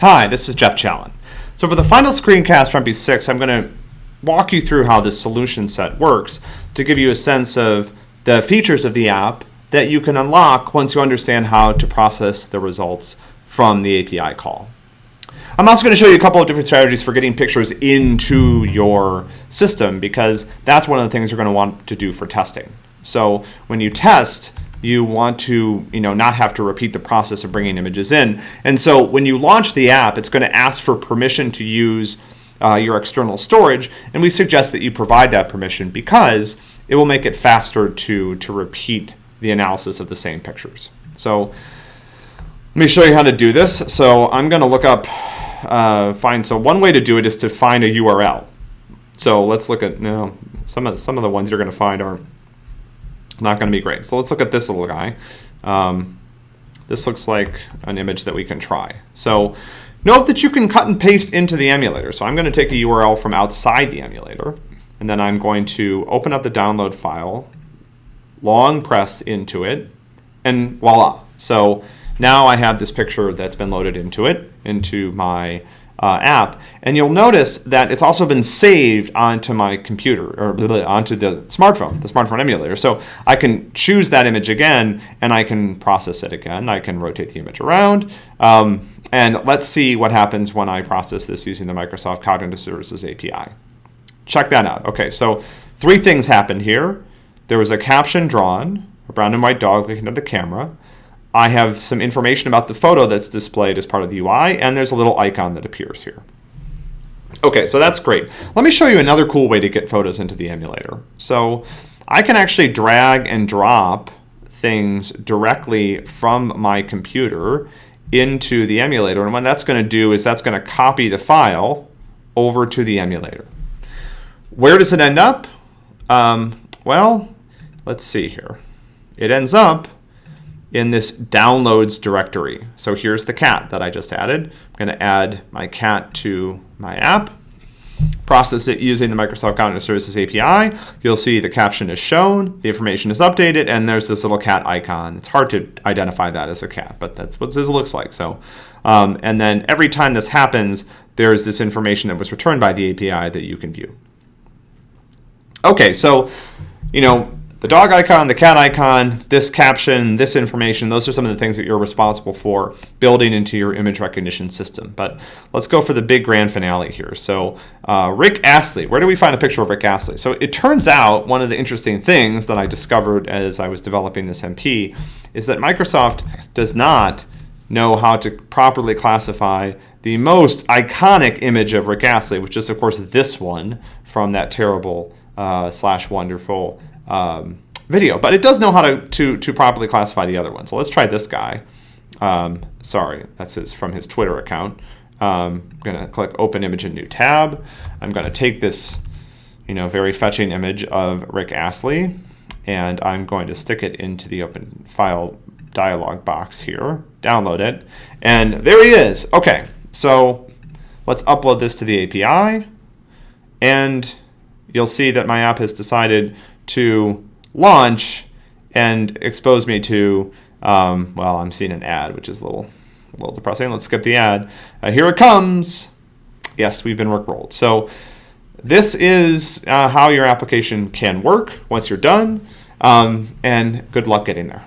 Hi, this is Jeff Challen. So for the final screencast from MP6, I'm going to walk you through how this solution set works to give you a sense of the features of the app that you can unlock once you understand how to process the results from the API call. I'm also going to show you a couple of different strategies for getting pictures into your system because that's one of the things you're going to want to do for testing. So when you test, you want to you know not have to repeat the process of bringing images in. And so when you launch the app, it's going to ask for permission to use uh, your external storage, and we suggest that you provide that permission because it will make it faster to to repeat the analysis of the same pictures. So let me show you how to do this. So I'm going to look up uh, find. So one way to do it is to find a URL. So let's look at no some of some of the ones you're going to find are not going to be great. So let's look at this little guy. Um, this looks like an image that we can try. So note that you can cut and paste into the emulator. So I'm going to take a URL from outside the emulator, and then I'm going to open up the download file, long press into it, and voila. So now I have this picture that's been loaded into it, into my uh, app. And you'll notice that it's also been saved onto my computer or onto the smartphone, the smartphone emulator. So I can choose that image again and I can process it again. I can rotate the image around. Um, and let's see what happens when I process this using the Microsoft Cognitive Services API. Check that out. Okay, so three things happened here. There was a caption drawn, a brown and white dog looking at the camera. I have some information about the photo that's displayed as part of the UI, and there's a little icon that appears here. Okay, so that's great. Let me show you another cool way to get photos into the emulator. So I can actually drag and drop things directly from my computer into the emulator. And what that's going to do is that's going to copy the file over to the emulator. Where does it end up? Um, well, let's see here. It ends up in this downloads directory. So here's the cat that I just added. I'm going to add my cat to my app, process it using the Microsoft Cognitive Services API. You'll see the caption is shown, the information is updated, and there's this little cat icon. It's hard to identify that as a cat, but that's what this looks like. So, um, and then every time this happens, there's this information that was returned by the API that you can view. Okay, so, you know, the dog icon, the cat icon, this caption, this information, those are some of the things that you're responsible for building into your image recognition system. But let's go for the big grand finale here. So uh, Rick Astley, where do we find a picture of Rick Astley? So it turns out one of the interesting things that I discovered as I was developing this MP is that Microsoft does not know how to properly classify the most iconic image of Rick Astley, which is of course this one from that terrible uh, slash wonderful um, video, but it does know how to, to, to properly classify the other one. So let's try this guy. Um, sorry, that's his from his Twitter account. Um, I'm going to click Open Image in New Tab. I'm going to take this, you know, very fetching image of Rick Astley, and I'm going to stick it into the Open File dialog box here, download it, and there he is. Okay, so let's upload this to the API, and you'll see that my app has decided to launch and expose me to, um, well, I'm seeing an ad, which is a little, a little depressing. Let's skip the ad. Uh, here it comes. Yes, we've been rickrolled. So this is uh, how your application can work once you're done, um, and good luck getting there.